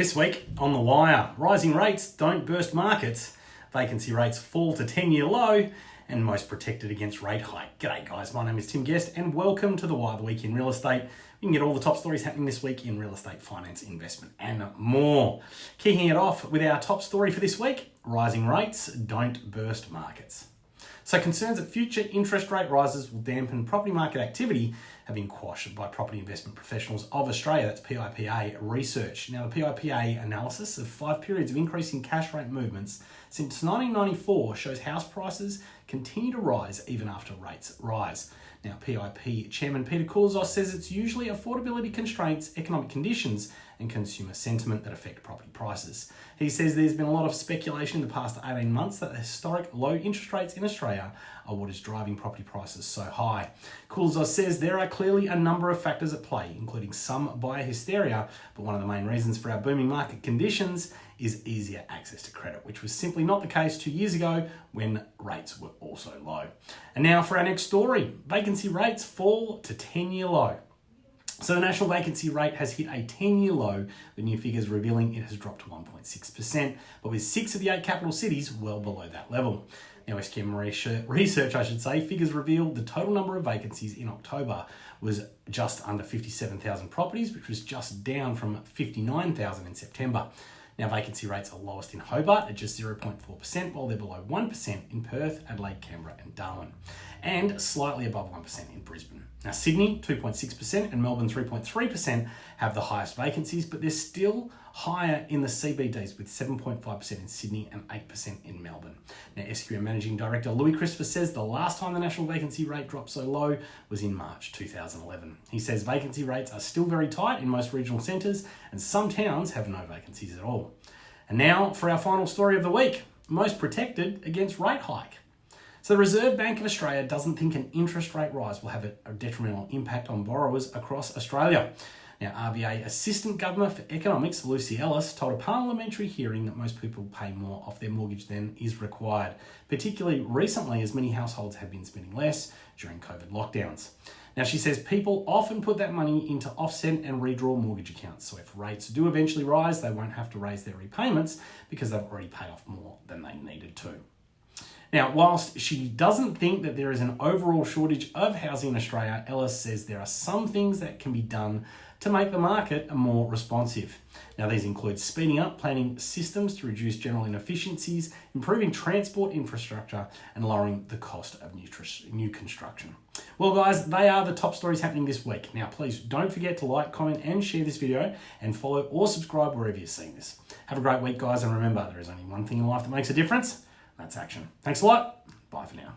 This week on The Wire, rising rates don't burst markets, vacancy rates fall to 10 year low, and most protected against rate hike. G'day guys, my name is Tim Guest and welcome to The Wire, the week in real estate. You can get all the top stories happening this week in real estate, finance, investment, and more. Kicking it off with our top story for this week rising rates don't burst markets. So concerns that future interest rate rises will dampen property market activity have been quashed by Property Investment Professionals of Australia, that's PIPA research. Now the PIPA analysis of five periods of increasing cash rate movements since 1994 shows house prices continue to rise even after rates rise. Now, PIP Chairman Peter Koulizos says it's usually affordability constraints, economic conditions, and consumer sentiment that affect property prices. He says there's been a lot of speculation in the past 18 months that the historic low interest rates in Australia are what is driving property prices so high. Koulizos says there are clearly a number of factors at play, including some buyer hysteria, but one of the main reasons for our booming market conditions is easier access to credit, which was simply not the case two years ago when rates were also low. And now for our next story vacancy rates fall to 10 year low. So the national vacancy rate has hit a 10-year low, the new figures revealing it has dropped to 1.6%, but with six of the eight capital cities well below that level. Now, SQM research, I should say, figures revealed the total number of vacancies in October was just under 57,000 properties, which was just down from 59,000 in September. Now, vacancy rates are lowest in Hobart at just 0.4%, while they're below 1% in Perth, Adelaide, Canberra, and Darwin, and slightly above 1% in Brisbane. Now, Sydney, 2.6%, and Melbourne, 3.3%, have the highest vacancies, but they're still higher in the CBDs with 7.5% in Sydney and 8% in Melbourne. Now, SQM Managing Director Louis Christopher says the last time the national vacancy rate dropped so low was in March 2011. He says vacancy rates are still very tight in most regional centres, and some towns have no vacancies at all. And now for our final story of the week most protected against rate hike. So the Reserve Bank of Australia doesn't think an interest rate rise will have a detrimental impact on borrowers across Australia. Now, RBA Assistant Governor for Economics, Luci Ellis, told a parliamentary hearing that most people pay more off their mortgage than is required, particularly recently as many households have been spending less during COVID lockdowns. Now, she says people often put that money into offset and redraw mortgage accounts. So if rates do eventually rise, they won't have to raise their repayments because they've already paid off more than they needed to. Now, whilst she doesn't think that there is an overall shortage of housing in Australia, Ellis says there are some things that can be done to make the market more responsive. Now, these include speeding up planning systems to reduce general inefficiencies, improving transport infrastructure, and lowering the cost of new construction. Well, guys, they are the top stories happening this week. Now, please don't forget to like, comment, and share this video, and follow or subscribe wherever you're seeing this. Have a great week, guys, and remember, there is only one thing in life that makes a difference that's action. Thanks a lot. Bye for now.